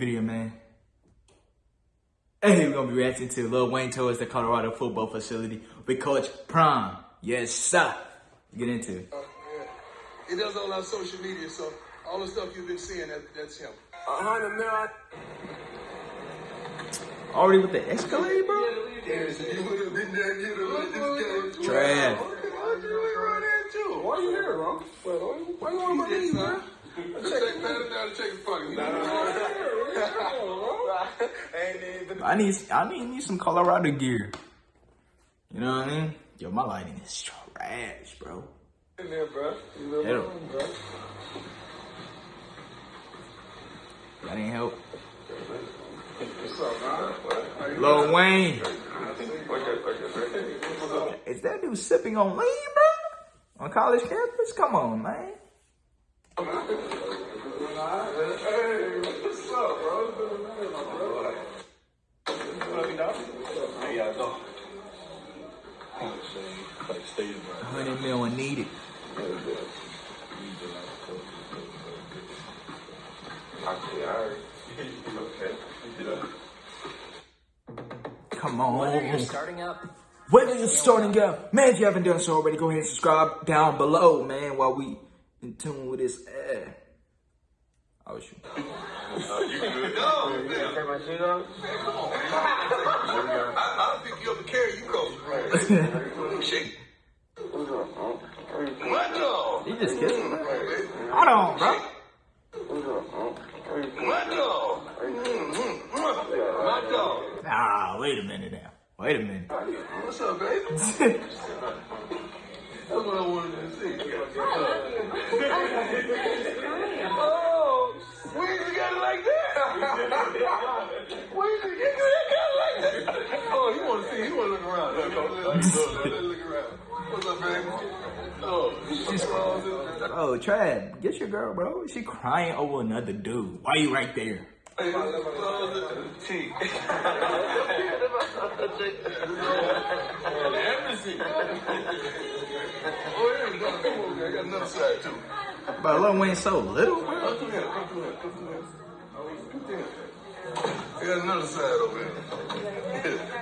video, man. Hey, we're gonna be reacting to Lil Wayne towards the Colorado football facility with Coach Prime. Yes, sir. Get into it. Uh, yeah. He does all our social media, so all the stuff you've been seeing, that, that's him. A hundred mil. Already with the Escalade, bro? Yes, you would have been there, you'd have let this game. Trash. Why'd you run into? Why you here, bro? Why you on my knees, son. man? Check, pat him down and check his pocket. Ain't even. I need I need, need some Colorado gear. You know what I mean? Yo, my lighting is trash, bro. in there, bro. You live Hit 'em. alone, bro. That ain't help. What's up, man? Lil Wayne. Is that dude sipping on lean, bro? On college campus? Come on, man. Hey, what's up, bro? It's been a minute, my bro. What up, dog? How y'all doing? Like, stay 100 mil and needed. Okay, alright. Okay. Come on. Whether you're starting up, Whether you're starting out, man, if you haven't done so already, go ahead and subscribe down below, man, while we in tune with this ad. Oh, shoot. You good? No, man. Take my shit off? Come I, I don't think you ever carry you coach. Shake. What dog? He just kissed me. Hold on, bro. What dog? My dog. Ah, wait a minute now. Wait a minute. What's up, baby? That's what I wanted to. Oh, we used to get it like that. we used to get it like that. Oh, you want to see? You want to look around? Look, look, look, look, look around. What's up, baby? Oh, she's Bro, Trav, get your girl, bro. She crying over another dude. Why you right there? Hey, T. Embassy. Oh, yeah, you got, come over there. I got another side, too. Bro, Lil Wayne so little, bro. Come through here, come through here, come through here. Come through here. I got another side over here.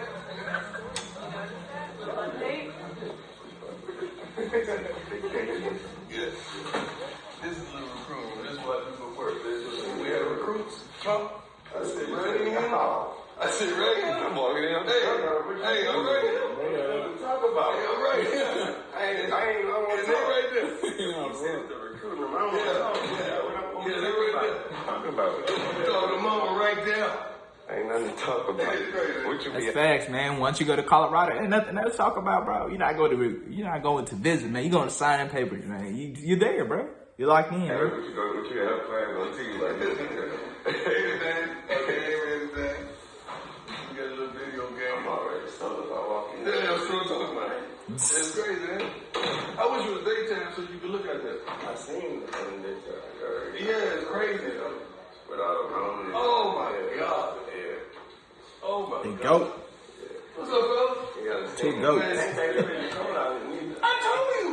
yeah. This is a little recruit. This is what I do for work. This is, we had recruits. Trump. I said, right in here. I said, right in here. I'm walking in. Hey, hey, I'm right here. Talk about it. I'm right here. I ain't, I ain't, I don't want to they right there. You know, bro. I don't want to. Yeah, what I'm Yeah, they right there. talking about. Talking mama right there. Ain't nothing to talk about. That's. What you That's be facts, man. Once you go to Colorado, ain't nothing else to talk about, bro. You're not going to, you're not going to visit, man. You're going to sign in papers, man. You, you're there, bro. You're locked in, bro. What you go, what you have planned on TV like this? Everything. Okay, everything. We got a little video game. I'm already sold. I walk in. Yeah, that's what I'm talking about. It's crazy, man. I wish it was daytime so you could look at that. I seen the thing that you heard. Yeah, it's crazy though. Without a home. Oh my God. Yeah. Oh my The God. goat. What's up, fellas? You gotta Two goats. Ain't that really coming out of me? I told you.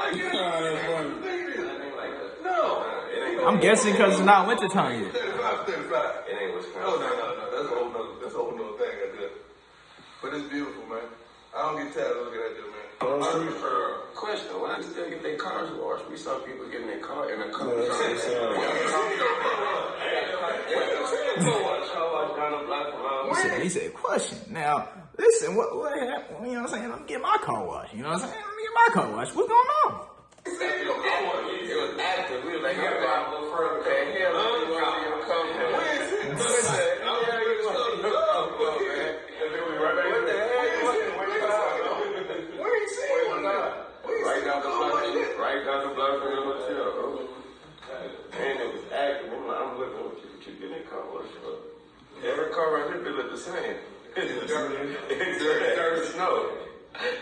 I get it. It like that. No. It. I'm guessing because it's not wintertime yet. 35, 35. It ain't what's Oh, no, no, no. That's a whole nother, that's a whole nother thing I did. But it's beautiful, man. I don't get tired of looking at this, man. Uh, question: Why did they get their cars washed? We saw people getting their car in a car. He said, he said, question. Now, listen, what, what happened? You know what I'm saying? I'm getting my car washed. You know what I'm saying? Let me get my car washed. What's going on? It was active. We was like, you got a little further than hell. You want to see him come from? Where is it? Where is it? Yeah, you was like, "Oh, man." And then we right back What the there. hell? Where you see one now? Where you Right see down the one block, like that? right down the block from the hotel, bro. And it was active. I'm like, I'm looking what you, what you getting that car wash for. Every car right here, they look the same. It's dirty. It's dirty. Dirty snow.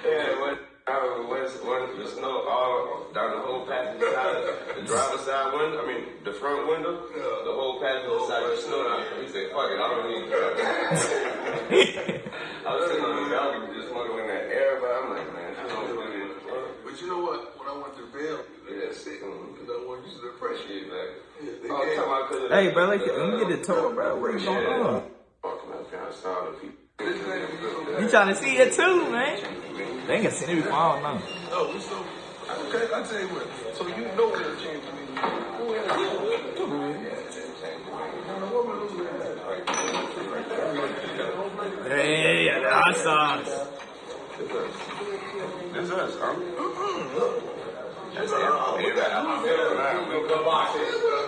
Yeah, when, uh, when, when the snow all down the whole passenger side, the driver's side window, I mean, the front window, the whole passenger side, the snow down. He said, fuck it, I don't need to drive. I was sitting on the balcony just smoking that air, but I'm like, man, I don't really give. But you know what? When I went to Bell, Yeah, sick. because I wanted to use the pressure. Yeah, like, Yeah, they oh, gave- talking about because of Hey, bro, like, let me get the tour, bro. What is going on? You trying to see it too, man? They ain't gonna see it before, I don't know. Oh, we so okay. I'll tell you what. So you know where the change me. Hey, yeah, the hot sauce. That's us, huh? That's it.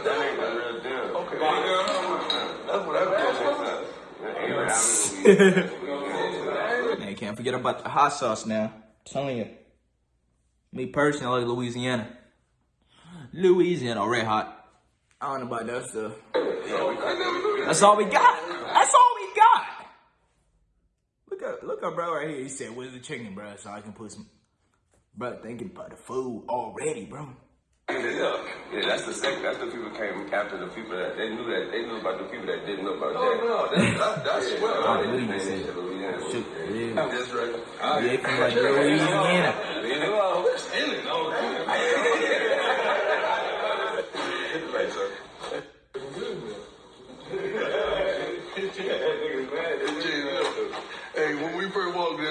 That ain't the real deal. Okay. That's what I was. Man, can't forget about the hot sauce now. telling you. Me personally, I like Louisiana. Louisiana, red hot. I don't know about that stuff. That's all we got. That's all we got. Look at look at bro right here. He said, "Where's the chicken, bro?" So I can put some. Bro, thinking about the food already, bro. Yeah, yeah, that's the second. That's the people came after the people that they knew that they knew about the people that didn't know about Oh that. no, that, that, that's I well. believe you said. Louisiana. Shit, yeah. That's right. Yeah, from like Louisiana.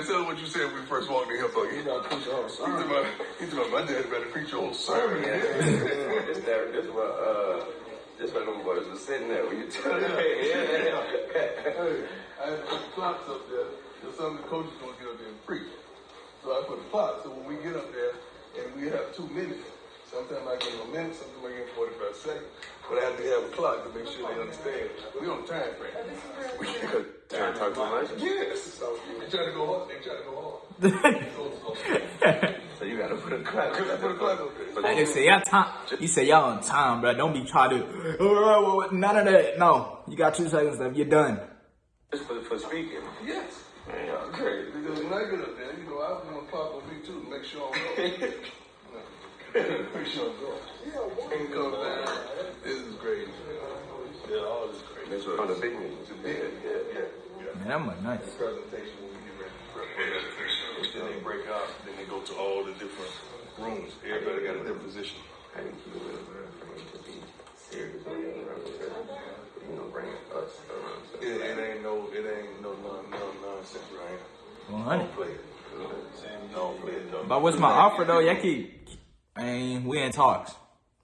Tell them what you said when we first walked in here, Buggy. He's about, he's about, my dad better preach your whole sermon. This that this what uh this what them boys was sitting there when you tell them. Hey, I had to put the clocks up there, because some of the coaches gonna get up there and preach. So I put the clock, so when we get up there, and we have two minutes, sometimes I give them a minute, sometimes I give them forty-five seconds, but I have to have a clock to make sure they understand. We on time frame. We Because trying to talk too much. Yes. They try to go hard, they try to go hard. So you gotta put a clock. Put a clock up there. Like they say, y'all time. You say y'all on time, bro. Don't be trying to. Oh, oh, oh, "Oh, None of that. No, you got two seconds left. You're done. Just for, for speaking. Yes. Man, y'all crazy. Because when I get up there, you know, I'm gonna pop on me too to make sure I'm going. make sure I'm going. And come down. This is great. Yeah, all this great. Yeah, yeah, yeah. yeah. Man, that was nice. Presentation when we get ready for that. Then they break out, then they go to all the different rooms. Everybody got a different position. Thank you, man, for me to be serious representation. You know, bring us around. It, it ain't no, it ain't no, no, no nonsense, right? 100. Don't play it. Don't play it, don't. But what's my offer though? Y'all keep. I mean, we in talks.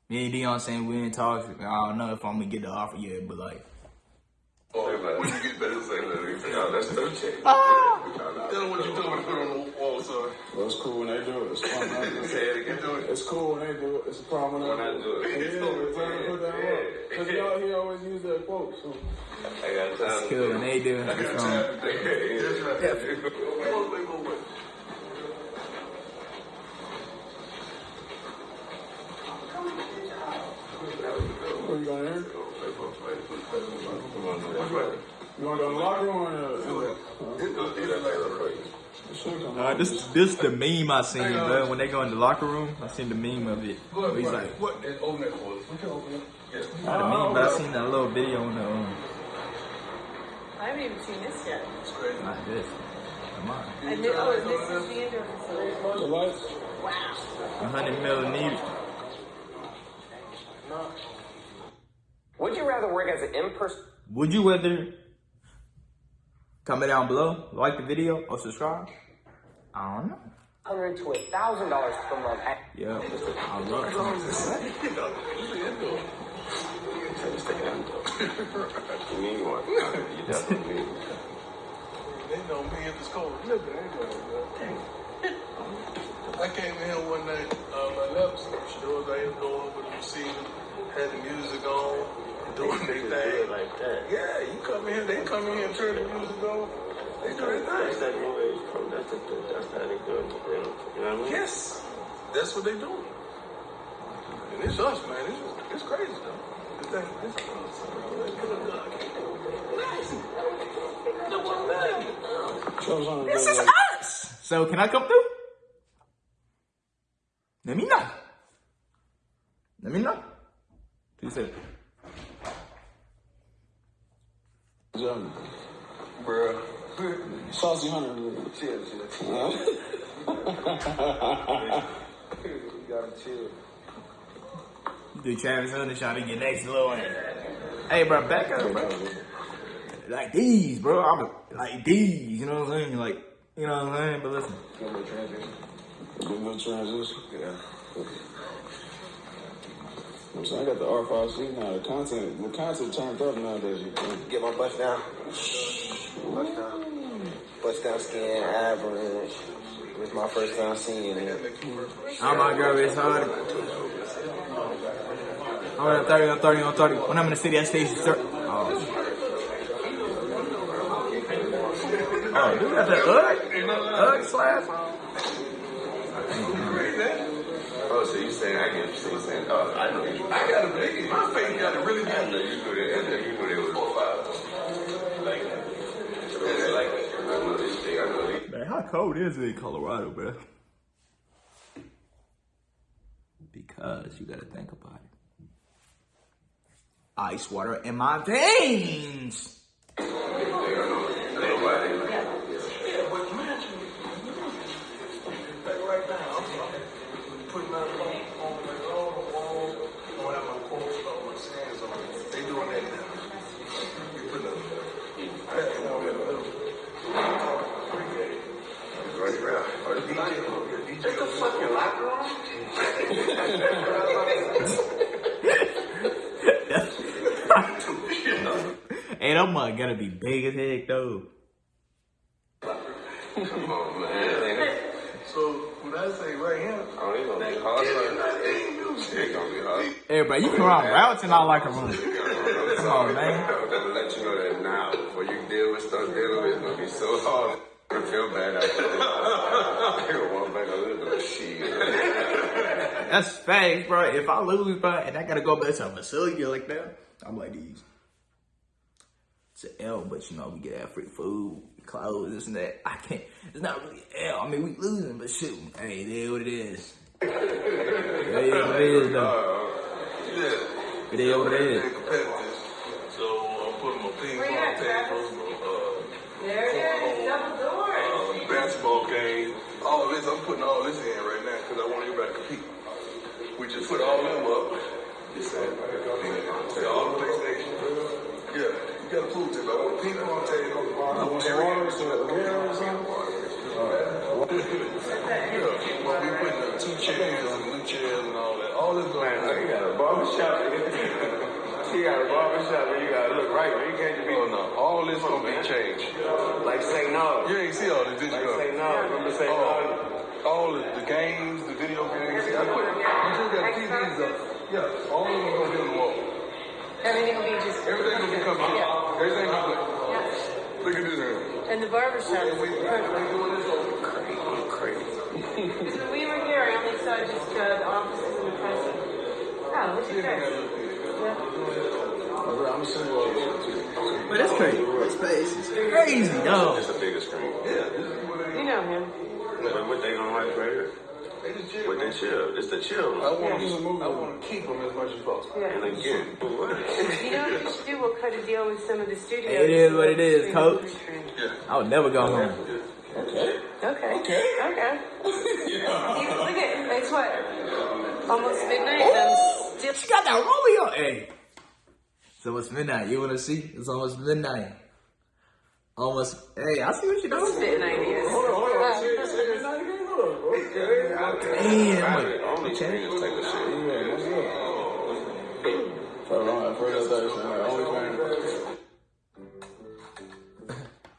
Me and Deion saying we in talks. I don't know if I'm gonna get the offer yet, but like. Oh, Say when you get better, say that. No, that's no check. Tell them what you told me to put on the wall, son. Well, it's cool when they do it. It's fun. when they do Say it. it again. Do it. It's cool when they do it. It's a problem when When I they do it. Yeah, it's time to put that up. Because y'all, he always use that quote. So. I got time. Cool, when they do. That's Um, right. Come on, they go with. Where you going? You want to go in the locker room or in the... It should uh, this this the meme I seen, bro. When they go in the locker room, I seen the meme of it. Go ahead, He's Brian. like, what? is- Open that for us. What you open it? Yes. not a meme, but I seen that little video on the um, I haven't even seen this yet. It's crazy. like this. Come on, And this, oh, this is the indoor facility. The lights? Wow. 100 mil needed. Would you rather work as an in-person Would you rather comment down below, like the video, or subscribe? I don't know. hundred to a thousand dollars per month? Yeah, I love it. You need one. You definitely need one. They know me at the school. Look, they know. man. I came in here one night, uh, my left doors right here going over the receiver, had the music on, doing their thing. like that. Yeah, you come in here, they come in here and turn the music on. They do their That's thing. that new age from. That's the, that's how they do it. You know what I mean? Yes, that's what they do. And it's us, man. It's, it's crazy, though. This thing, this Shows on the This is us. So can I come through? Let me know. Let me know. Two seconds. Jump. Bruh. Saucy Hunter. Chill, chill. Huh? You gotta chill. Do Travis Hunter trying to get next little one. Hey, bro, back up, bro. Like these, bro. I'm like these. You know what I'm saying? Like, you know what I'm saying? But listen, Good transition. Good transition. Yeah. I'm saying I got the R5C now. The content, the content turned up nowadays. You can Get my bust down. Bust down. Bust down skin, average. It was my first time seeing it. I'm my girl. It's hard. I'm on 30 on 30 on 30. When I'm in the city, I stay sir. Oh. Oh, dude, got that Ugg, Ugg slash. Oh, so you saying I get you so you saying? Oh, I know you. I got a big, my face got a really I know you knew that. I know you knew that was four five. Like, so it's like I know this thing. I know this. Man, how cold is it in Colorado, bro? Because you gotta think about it. Ice water in my veins. Nobody. Yeah, but imagine, like right now, I'm putting out on, on like all the walls, on have my quotes, all my sayings on it. They doing that now. You put a pattern on it, a little. Right around. Or the DJ. Just a fucking locker room? hey, that mug gotta be big as heck, though. Come on, man. So, when I say right here, Oh, it's gonna be hard. It's gonna be hard. Hey, bro, you can run routes and I like a room. Come on, man. I'm gonna let you know that now. Before you deal with stuff dealing with, it's gonna be so hard. I feel bad after this. I gonna walk back a little bit of shit. That's facts, bro. If I lose, bro, and I gotta go back to a facility like that, I'm like these. It's an L, but you know, we get that free food, clothes, this and that. I can't, it's not really an L. I mean, we losing, but shoot, hey, it is what it is. It is what it is, though. yeah. It is what it is. They're. So, I'm putting my ping Where you pong at, Travis? tables, uh, There it is, double doors. uh, basketball game. All this, I'm putting all this in right now because I want everybody to compete. We just put all them up. You said, say all the PlayStation. Yeah, you got a pool table. I want a ping pong table. I want every water, so the air or something. Yeah, well, we putting uh, two chairs and new chairs and all that. All this going on. you got a barbershop. you got a barbershop and you gotta look right, man. You can't just be Oh no, all this gonna be changed. like say no. You ain't see all this, did you? Like say no. Remember say Oh, no. all the, the games, the video games. I put, you just got TVs up. Yeah, all of them gonna be on the wall. Everything will be just. Everything gonna be coming Yeah. Up. Everything gonna be. Yeah. Look at this here. And the barber shop is We, we doing this over. Crazy. Because when we were here, I only saw just uh, the offices and the president. Oh, what's your dress? Yeah. I'm sending this shit too. But it's crazy. This space is crazy, dog. It's a bigger screen. Yeah. You know him. But what they gonna like right here? They just chill. What they chill? It's the I chill. want Yeah. to, I want to keep them as much as possible. And Yeah. again, what? You know what you should do? We'll cut a deal with some of the studios. It is what it is, coach. movie trend. I would never go home. Okay. Okay. Okay. You- Look at it's what? Almost midnight. and I'm still. She got that Romeo. Hey. It's almost midnight. You wanna see? It's almost midnight. Almost. Hey, I see what you're Almost doing. midnight is. Hold on, hold on. Say, say this not again. Hold on, bro. Damn. I'm like, Only screen is type of shit. Yeah, what's up? Hold on, first I thought like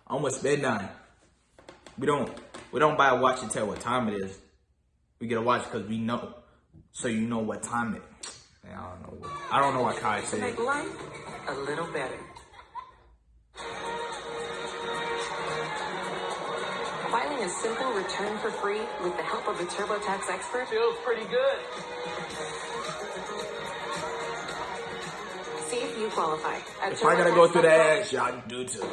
almost midnight. We don't we don't buy a watch and tell what time it is. We get a watch because we know, so you know what time it. Man, I don't know. What, I don't know what Kai said. Make life a little better. A simple return for free with the help of a TurboTax expert feels pretty good. See if you qualify. At If I gotta go through TurboTax.com. that, y'all do too.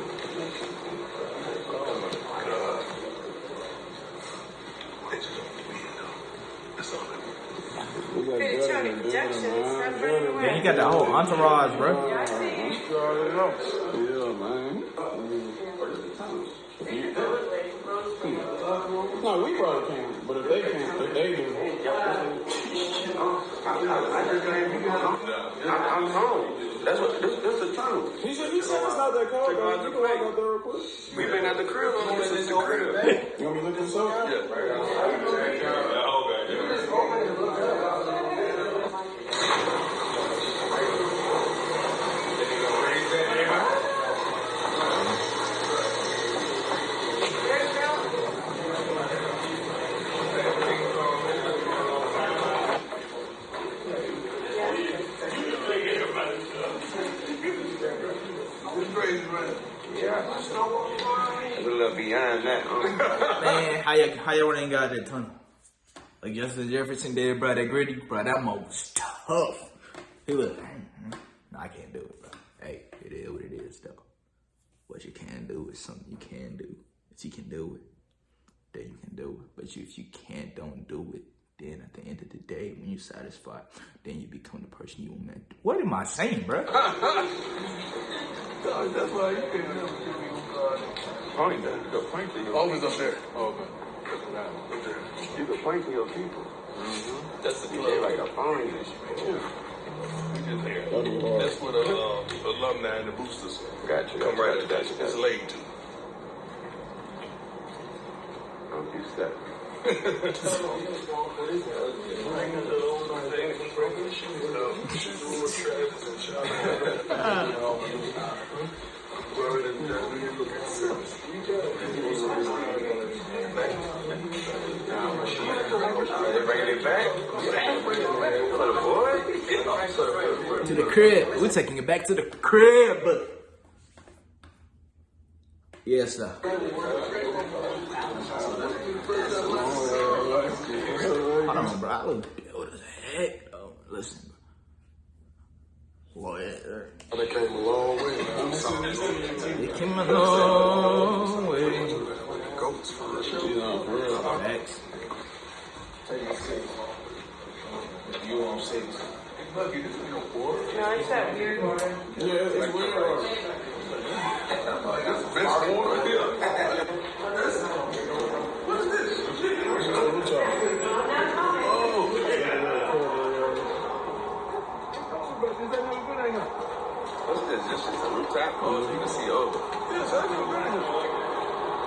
That's all. We got Pretty better Tony than Productions. better, man. Stop Better running than- away. Man, he got the whole entourage, bro. Yeah, I see. They can't, they do. I'm, home. That's what. This, this the truth. He said, he said it's not that cold. You can walk out there real quick. We've been at the crib on since the crib. How you how y'all ain't got that tunnel? Like Justin Jefferson did, bro. That gritty, bro. That mo was tough. He was, "Mm, mm, nah, I can't do it, bro. Hey, it is what it is, though. What you can do is something you can do. If you can do it, then you can do it. But you, if you can't, don't do it. Then at the end of the day, when you're satisfied, then you become the person you were meant. To. What am I saying, bro? That's why you can never give me Point that. You can point to your Oh, up there. Oh, okay. You can point to your people. Mm-hmm. That's the club. like a phone and shit. That's what the um, alumni and the boosters Got you. come right to that. Got you, got It's you. laid to. Don't you step. To the crib. We're taking it back to the crib. Yes, sir. Hold on, bro. I look what the heck? Oh, listen. Boy, They came a long way. it came a long way. Goats. Facts. You on six. No, it's that weird one. Yeah, it's weird. Best one right here. What's this? This is a rooftop post. You can see over. Yes, I know.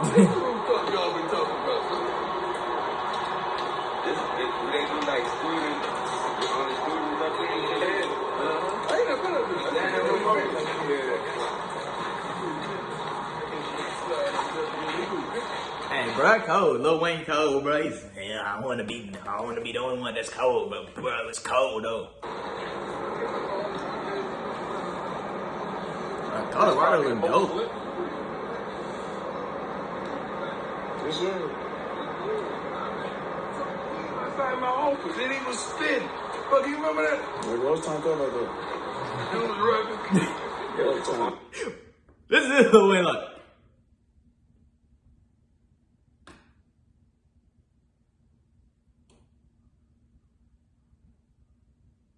What y'all been talking about? This, this, they do like students, on the students up there. I ain't never been up. Hey, bro, cold. Lil Wayne cold, bro. He's, yeah, I want to be, I want to be the only one that's cold, but bro, it's cold though. Uh, Colorado look dope. Yes, sir. Outside my office, and he was spitting. Fuck, you remember that? Like, what was time talking about that? He was rapping. What was time? This is Lil way, like.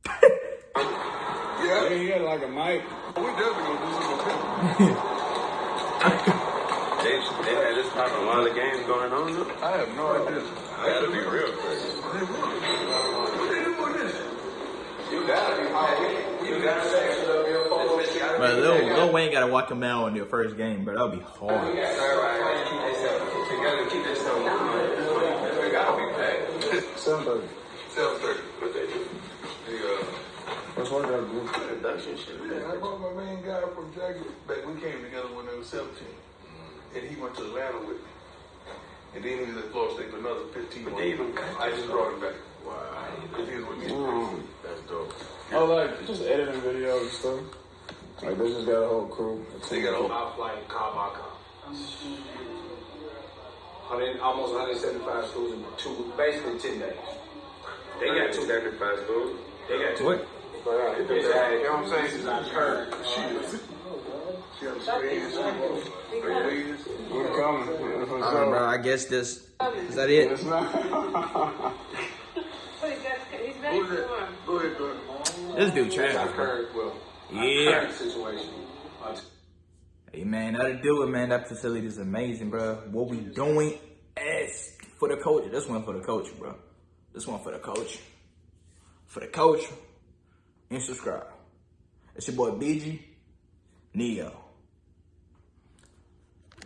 Yeah, Yeah, he had like a mic. we definitely gonna do some more. They, they had this popping while the game's going on. I have no idea. Gotta be real crazy. What they do with this? You gotta be. You gotta say. Bro, Lil, Lil Wayne gotta walk him out on their first game, bro. That'll be hard. Keep themselves together. Keep themselves moving. They gotta be packed. Seven thirty. Seven thirty. What they do? The uh, That's why I got a group. Production shit. Yeah, I brought my main guy from Jackson back. We came together when they was 17. And he went to Atlanta with me. And then he was at Florida State for another 15 months. Even- I just brought him back. Wow. Because he was with me. That's dope. Oh, like just editing videos and stuff. Like they just got a whole crew. They got a whole. Our flight, car by car. 100, almost 175 schools in two, basically 10 days. They got two sacrifice schools. They got two. What? Uh, they got, you know what I'm saying? Uh, she was. She has experience. Experience. We're coming. That's bro. I guess this is that it. It's not. But he's got, he's ready Who's for that? one. Go ahead, go ahead. This dude Our trash, bro. current, well, our Yeah. Hey man, that'll do it, man. That facility is amazing, bro. What we doing is for the coach. This one for the coach, bro. This one for the coach. for the culture, and subscribe. It's your boy BG Neo.